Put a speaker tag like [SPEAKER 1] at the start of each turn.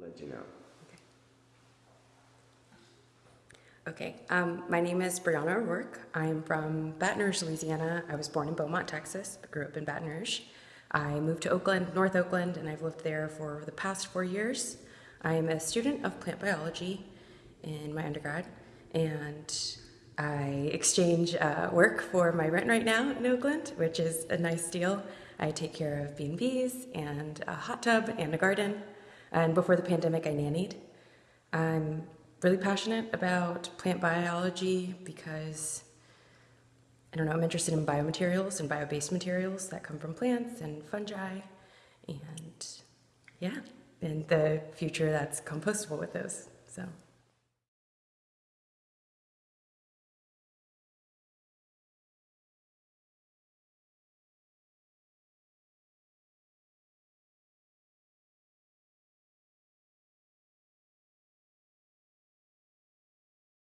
[SPEAKER 1] let you know.
[SPEAKER 2] Okay, um, my name is Brianna O'Rourke. I'm from Baton Rouge, Louisiana. I was born in Beaumont, Texas, but grew up in Baton Rouge. I moved to Oakland, North Oakland, and I've lived there for the past four years. I am a student of plant biology in my undergrad, and I exchange uh, work for my rent right now in Oakland, which is a nice deal. I take care of B&Bs and a hot tub and a garden. And before the pandemic, I nannied. I'm really passionate about plant biology because I don't know, I'm interested in biomaterials and bio-based materials that come from plants and fungi and yeah, and the future that's compostable with those. So